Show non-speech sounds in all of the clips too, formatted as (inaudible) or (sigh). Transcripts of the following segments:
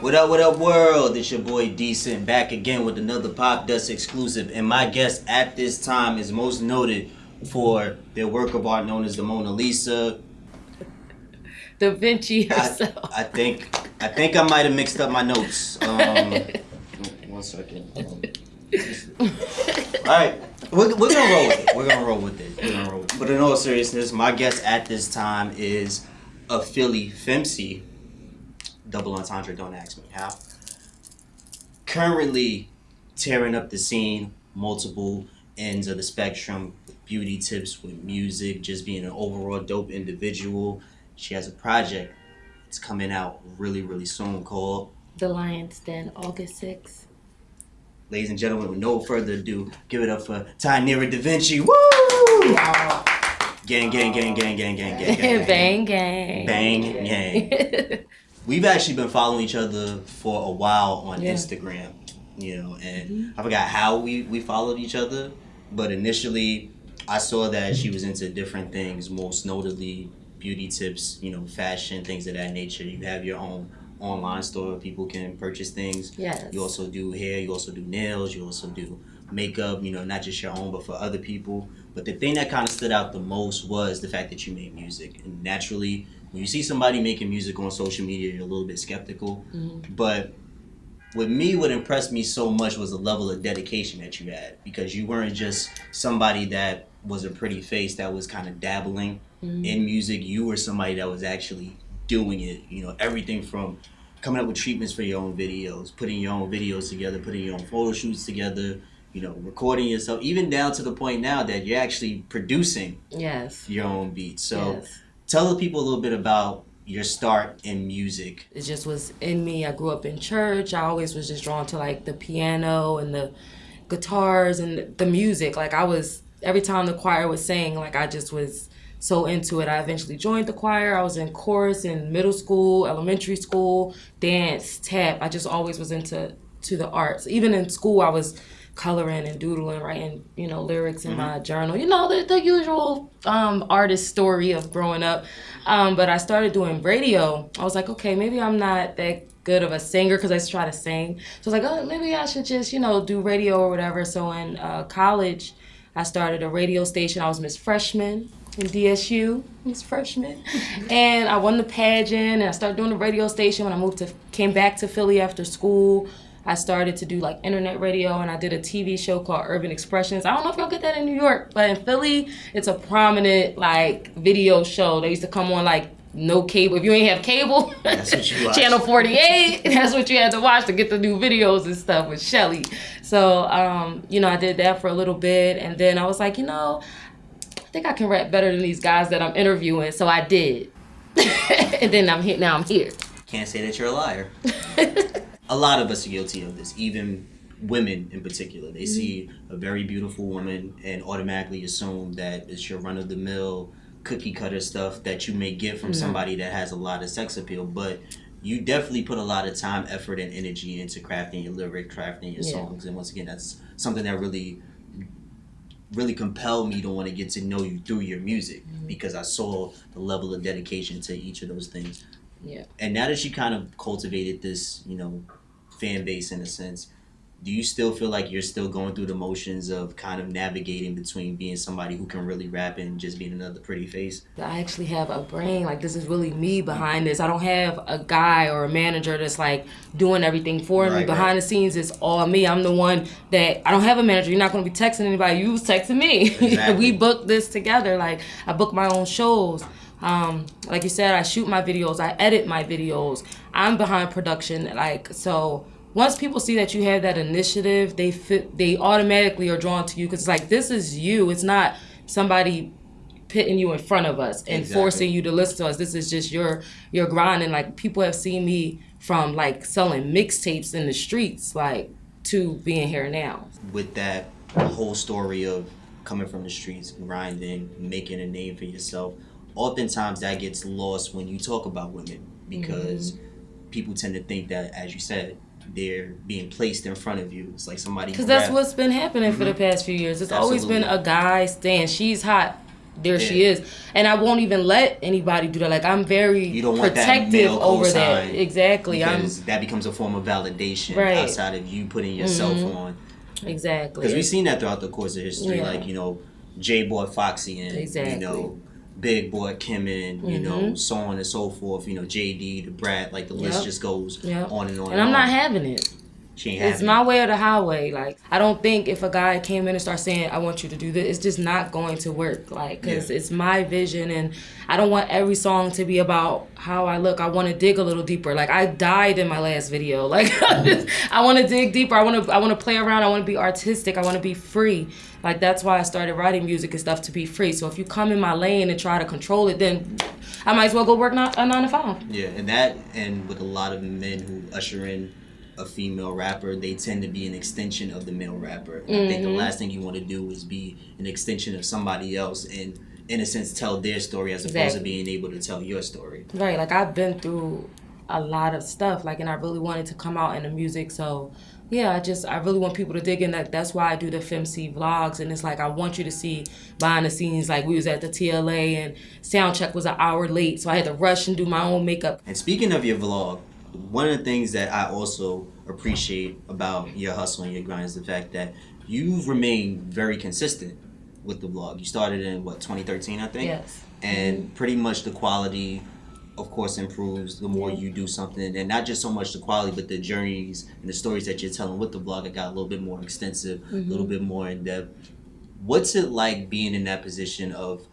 What up, what up, world? It's your boy Decent back again with another Popdust exclusive. And my guest at this time is most noted for their work of art known as the Mona Lisa. Da Vinci I, herself. I think I think I might have mixed up my notes. Um, (laughs) one second. Um, all right, we're, we're gonna roll with it. We're gonna roll with it. We're gonna roll with it. But in all seriousness, my guest at this time is a Philly FemC. Double entendre. Don't ask me how. Currently tearing up the scene, multiple ends of the spectrum, beauty tips, with music, just being an overall dope individual. She has a project. It's coming out really, really soon called The Lion's Den, August 6th. Ladies and gentlemen, with no further ado, give it up for Tynera Da Vinci. Woo! Gang, gang, gang, gang, gang, gang, gang, gang. (laughs) Bang gang. Bang gang. (laughs) We've actually been following each other for a while on Yeah. Instagram, you know, and mm-hmm. I forgot how we, we followed each other, but initially I saw that she was into different things, most notably beauty tips, you know, fashion, things of that nature. You have your own online store people can purchase things. yes. You also do hair, you also do nails, you also do makeup, you know, not just your own, but for other people. But the thing that kind of stood out the most was the fact that you made music. And naturally, when you see somebody making music on social media, you're a little bit skeptical. Mhm. But with me, what impressed me so much was the level of dedication that you had because you weren't just somebody that was a pretty face that was kind of dabbling Mhm. in music. You were somebody that was actually doing it. You know, everything from coming up with treatments for your own videos, putting your own videos together, putting your own photo shoots together, you know, recording yourself, even down to the point now that you're actually producing Yes. your own beats. So yes. Tell the people a little bit about your start in music. It just was in me. I grew up in church. I always was just drawn to like the piano and the guitars and the music. Like I was every time the choir was saying, like I just was so into it. I eventually joined the choir. I was in chorus in middle school, elementary school, dance, tap. I just always was into to the arts. Even in school, I was coloring and doodling, writing, you know, lyrics in my journal. You know, the, the usual um, artist story of growing up. Um, but I started doing radio. I was like, okay, maybe I'm not that good of a singer because I used to try to sing. So I was like, oh, maybe I should just, you know, do radio or whatever. So in uh, college, I started a radio station. I was Miss Freshman in DSU, Miss Freshman, (laughs) and I won the pageant. And I started doing the radio station when I moved to came back to Philly after school. I started to do like internet radio and I did a TV show called Urban Expressions. I don't know if y'all get that in New York, but in Philly, it's a prominent like video show. They used to come on like no cable. If you ain't have cable, That's what you (laughs) channel 48, (laughs) that's what you had to watch to get the new videos and stuff with Shelly. So, um, you know, I did that for a little bit and then I was like, you know, I think I can rap better than these guys that I'm interviewing. So I did. (laughs) and then I'm here now I'm here. Can't say that you're a liar. A lot of us are guilty of this, even women in particular. They mm-hmm. see a very beautiful woman and automatically assume that it's your run of the mill cookie cutter stuff that you may get from mm-hmm. somebody that has a lot of sex appeal. But you definitely put a lot of time, effort, and energy into crafting your lyric, crafting your Yeah. songs. And once again, that's something that really really compelled me to want to get to know you through your music mm-hmm. because I saw the level of dedication to each of those things Yeah. and now that you kind of cultivated this, you know, fan base in a sense, do you still feel like you're still going through the motions of kind of navigating between being somebody who can really rap and just being another pretty face? I actually have a brain. Like this is really me behind this. I don't have a guy or a manager that's like doing everything for me. Behind right. the scenes, it's all me. I'm the one that I don't have a manager. You're not going to be texting anybody. You was texting me. (laughs) Exactly. we booked this together. Like I book my own shows. Um, like you said, I shoot my videos. I edit my videos. I'm behind production. Like so. Once people see that you have that initiative, they fit, they automatically are drawn to you because it's like this is you. It's not somebody pitting you in front of us and Exactly. forcing you to listen to us. This is just your your grind and like people have seen me from like selling mixtapes in the streets like to being here now. With that whole story of coming from the streets, grinding, making a name for yourself, oftentimes that gets lost when you talk about women because mm-hmm. people tend to think that, as you said, they're being placed in front of you. It's like somebody Because that's what's been happening for the past few years. It's always been a guy saying she's hot. there she is, and I won't even let anybody do that. Like I'm very You don't want that protective male over that. Exactly. I'm because that becomes a form of validation Right. Mm-hmm. outside of you putting yourself on. exactly. Because we've seen that throughout the course of history, Yeah. like you know, Jay bought Foxy and Exactly. you know, Big bought Kim in, you know, mm-hmm. so on and so forth. You know, JD, Da Brat, like the list just goes Yep. on and on. and I'm not having it. She It's my way or the highway. Like I don't think if a guy came in and started saying, "I want you to do this," it's just not going to work. Like because Yeah. it's my vision, and I don't want every song to be about how I look. I want to dig a little deeper. Like I died in my last video. (laughs) Like I want to dig deeper. I want to. I want to play around. I want to be artistic. I want to be free. Like that's why I started writing music and stuff to be free. So if you come in my lane and try to control it, then I might as well go work not, a nine to five. Yeah, and that, and with a lot of men who usher in a female rapper, they tend to be an extension of the male rapper. And I think the Mm-hmm. last thing you want to do is be an extension of somebody else and, in a sense, tell their story as opposed to being able to tell your story. Right, like I've been through a lot of stuff, like, and I really wanted to come out in the music. So, yeah, I just I really want people to dig in. That that's why I do the FemC vlogs, and it's like I want you to see behind the scenes. Like we was at the TLA, and sound check was an hour late, so I had to rush and do my own makeup. And speaking of your vlog, one of the things that I also appreciate about your hustle and your grind is the fact that you've remained very consistent with the vlog. You started in what 2013, I think. Yes. And pretty much the quality, of course, improves the more you do something, and not just so much the quality, but the journeys and the stories that you're telling with the vlog. It got a little bit more extensive, a mm-hmm. little bit more in depth. What's it like being in that position of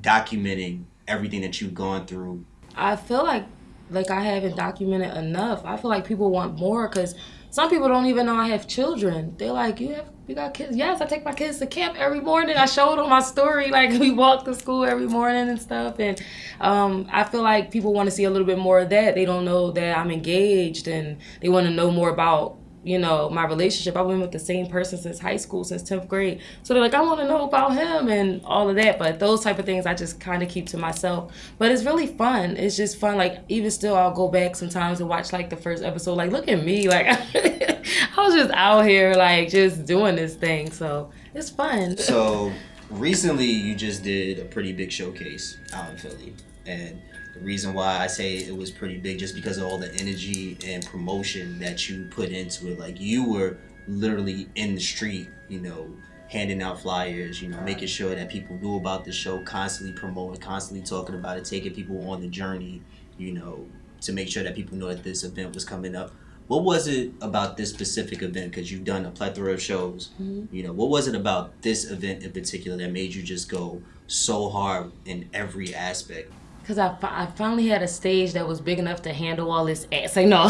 documenting everything that you've gone through I feel like like I haven't documented enough. I feel like people want more because some people don't even know I have children. They're like, you have you got kids? Yes, I take my kids to camp every morning. I show it on my story. (laughs) Like we walk to school every morning and stuff. And um, I feel like people want to see a little bit more of that. They don't know that I'm engaged and they want to know more about you know my relationship. I've been with the same person since high school, since tenth grade. So they're like, I want to know about him and all of that. But those type of things I just kind of keep to myself. But it's really fun. It's just fun. Like even still, I'll go back sometimes and watch like the first episode. Like look at me, (laughs) like I was just out here like just doing this thing. So it's fun. So (laughs) recently, you just did a pretty big showcase out in Philly, and the reason why I say it was pretty big just because of all the energy and promotion that you put into it. Like you were literally in the street, you know, handing out flyers, you know, making sure that people knew about the show, constantly promoting, constantly talking about it, taking people on the journey, you know, to make sure that people know that this event was coming up. What was it about this specific event? Because you've done a plethora of shows. Mm-hmm. You know, what was it about this event in particular that made you just go so hard in every aspect? Cause I, I finally had a stage that was big enough to handle all this ass. Like no, (laughs)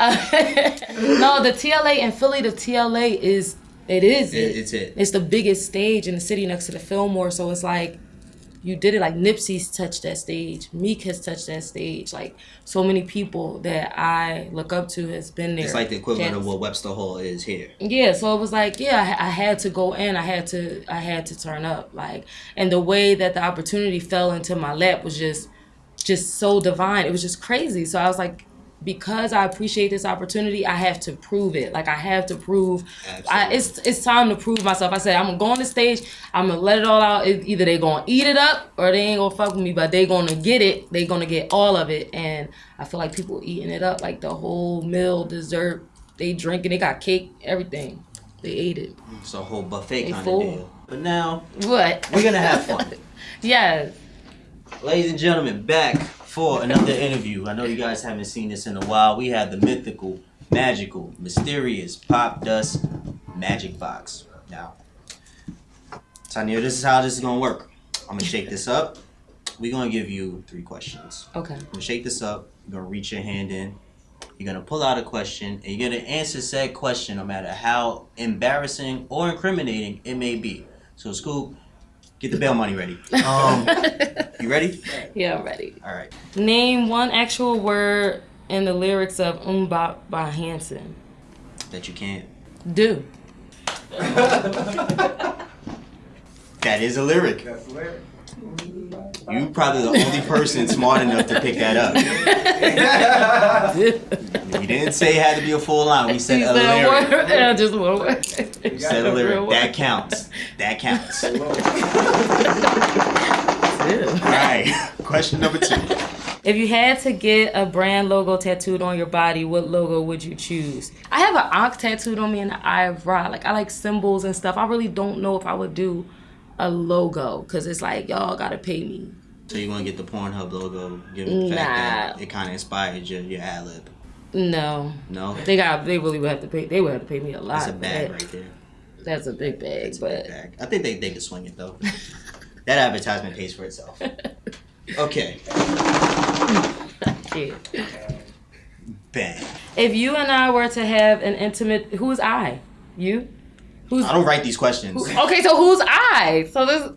no, the TLA in Philly, the TLA is it is It- it's it. It's the biggest stage in the city next to the Fillmore. So it's like you did it. Like Nipsey's touched that stage. Meek has touched that stage. Like so many people that I look up to has been there. It's like the equivalent of what Webster Hall is here. Yeah, so it was like, yeah, I, I had to go in. I had to, I had to turn up. Like, and the way that the opportunity fell into my lap was just, just so divine. It was just crazy. So I was like, because I appreciate this opportunity, I have to prove it. Like I have to prove. I, it's it's time to prove myself. I said I'm gonna go on the stage. I'm gonna let it all out. It, either they gonna eat it up or they ain't gonna fuck with me. But they gonna get it. They gonna get all of it. And I feel like people eating it up, like the whole meal, dessert. They drinking. They got cake, everything. They ate it. It's a whole buffet They kind full. of deal. But now What? we're gonna have fun. (laughs) yes. Ladies and gentlemen, back for another interview. I know you guys haven't seen this in a while. We have the mythical, magical, mysterious Popdust Magic Box. Now, Tanya, this is how this is gonna work. I'm gonna shake this up. We're gonna give you three questions. Okay. I'm gonna shake this up. You're gonna reach your hand in. You're gonna pull out a question, and you're gonna answer said question, no matter how embarrassing or incriminating it may be. So, Scoop, get the bail money ready. (laughs) Um, you ready? Yeah, I'm ready. All right. Name one actual word in the lyrics of MMMBop by Hanson. That you can't. Do. (laughs) That is a lyric. That's a lyric. You probably the only person smart enough to pick that up. (laughs) You We didn't say it had to be a full line. We said He a said lyric. word. Yeah, just one word. We said a A real lyric. word. That counts. That counts. (laughs) All Yeah. right. Question number two. If you had to get a brand logo tattooed on your body, what logo would you choose? I have an Ankh tattooed on me in the eye of Ra. Like I like symbols and stuff. I really don't know if I would do a logo because it's like y'all gotta pay me. So you want to get the Pornhub logo, given the fact that Nah. it kind of inspired your, your ad lib. No, No? they got. They really would have to pay. They would have to pay me a lot. That's a bag that. right there. That's a big bag, a but big bag. I think they, they could swing it though. (laughs) that advertisement pays for itself. Okay. (laughs) Bang. If you and I were to have an intimate, who's I? You? Who's I don't write these questions. okay? So who's I? So this,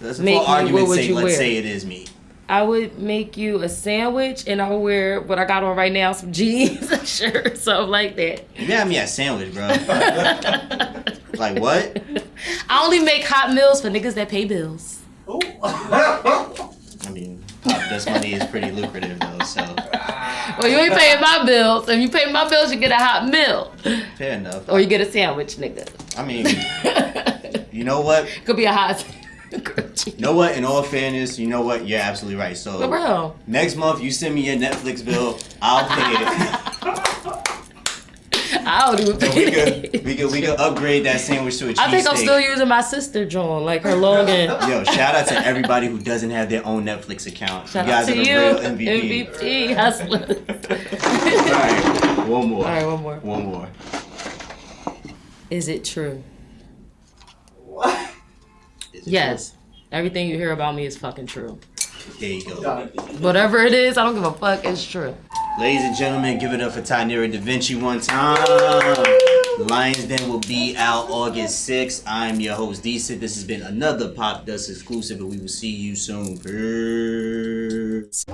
Let's Make for me- argument's what would sake, you let's wear? say it is me. I would make you a sandwich, and I would wear what I got on right now, some jeans, a (laughs) shirt, something like that. You got me a sandwich, bro. (laughs) like what? I only make hot meals for niggas that pay bills. (laughs) I mean, uh, Popdust money is pretty lucrative though, so Well, you ain't paying my bills. If you pay my bills, you get a hot meal, fair enough. or you get a sandwich, nigga. I mean, (laughs) you know what? Could be a hot. (laughs) You know what? In all fairness, you know what? You're absolutely right. So real. next month, you send me your Netflix bill. I'll pay it. (laughs) I'll don't even So we could we could we could upgrade that sandwich to a cheesesteak. I think I'm still using my sister Joan, like her login. Yo, shout out to everybody who doesn't have their own Netflix account. Shout you out guys to are the you, real MVP. MVP hustlers. All right, one more. All right, one more. One more. Is it true? Is it Yes. Everything you hear about me is fucking true. true? There you go. Whatever it is, I don't give a fuck. It's true. Ladies and gentlemen, give it up for Tynera Da Vinci one time. The Lions Den will be out August 6th. I'm your host, Decent. This has been another Popdust exclusive, and we will see you soon. Peace.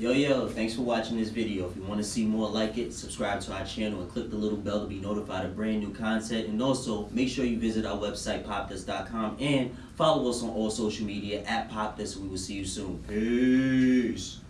Yo, yo, thanks for watching this video. If you want to see more like it, subscribe to our channel and click the little bell to be notified of brand new content. And also, make sure you visit our website, popdust.com, and follow us on all social media at popdust. We will see you soon. Peace.